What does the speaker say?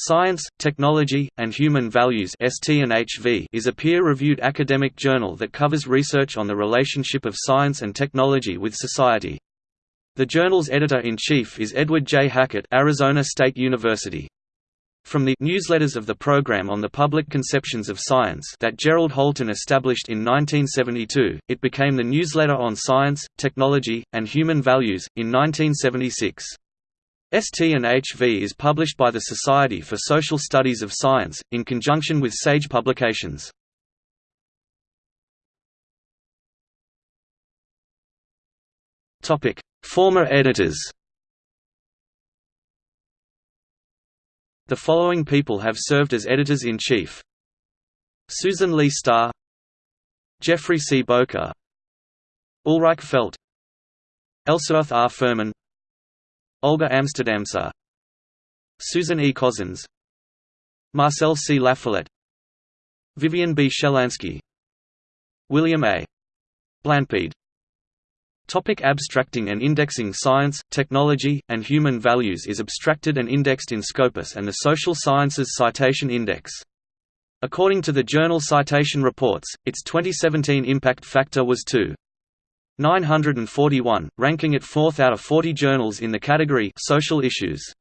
Science, Technology, and Human Values is a peer-reviewed academic journal that covers research on the relationship of science and technology with society. The journal's editor-in-chief is Edward J. Hackett Arizona State University. From the newsletters of the Program on the Public Conceptions of Science that Gerald Holton established in 1972, it became the Newsletter on Science, Technology, and Human Values, in 1976. ST&HV is published by the Society for Social Studies of Science, in conjunction with Sage Publications. Former editors The following people have served as editors-in-chief Susan Leigh Star Geoffrey C. Bowker Ulrike Felt Ellsworth R. Fuhrman Olga Amsterdamska Susan E. Cozzens Marcel C. Lafollette Vivian B. Shelanski William A. Blanpied Topic abstracting and indexing Science, technology, and human values is abstracted and indexed in Scopus and the Social Sciences Citation Index. According to the journal Citation Reports, its 2017 impact factor was 2. 941, ranking it fourth out of 40 journals in the category Social Issues.